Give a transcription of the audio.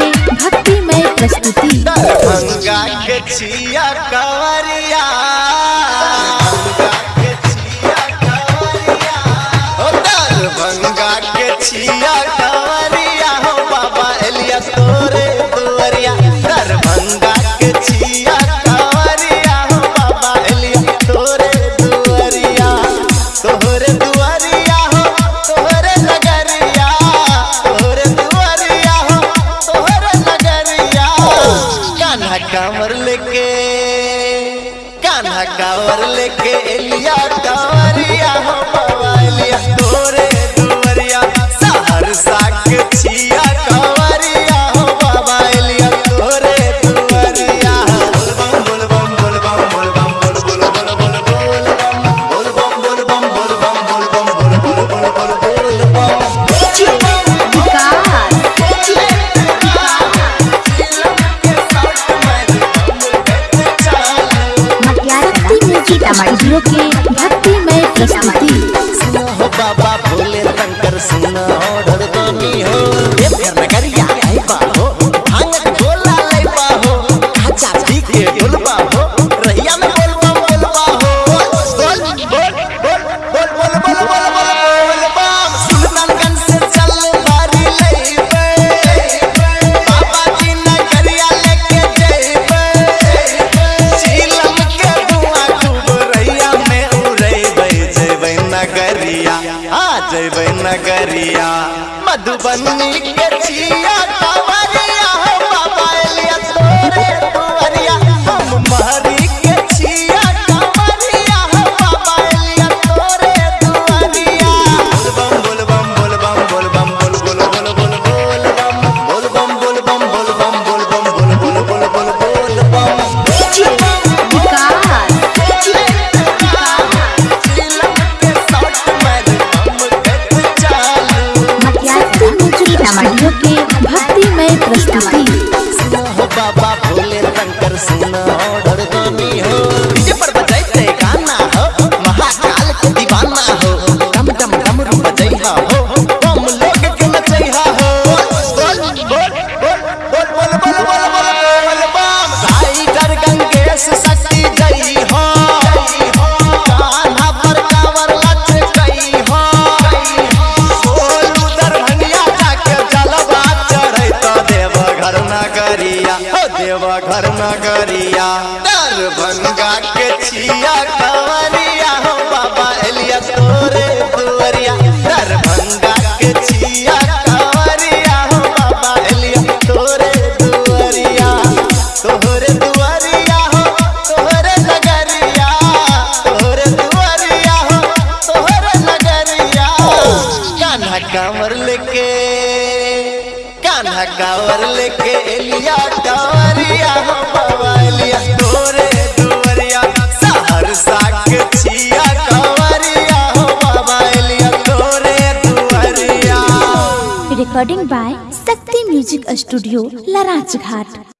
भक्ति में प्रस्तुति। लेके कावरिया तोरे दुवरिया सहरसा के छिया। श्यामा के भक्ति में प्रस्तुति। बाबा भोले नगरिया आ जब नगरिया। मधुबनी के चिया Like कावर लेके, कान्हा कांवर लेके लिया कांवरिया हो बवालिया। तोरे दुवरिया सहर साके छिया कावरिया हो बवालिया। तोरे दुवरिया recording by Shakti music studio लराज Ghat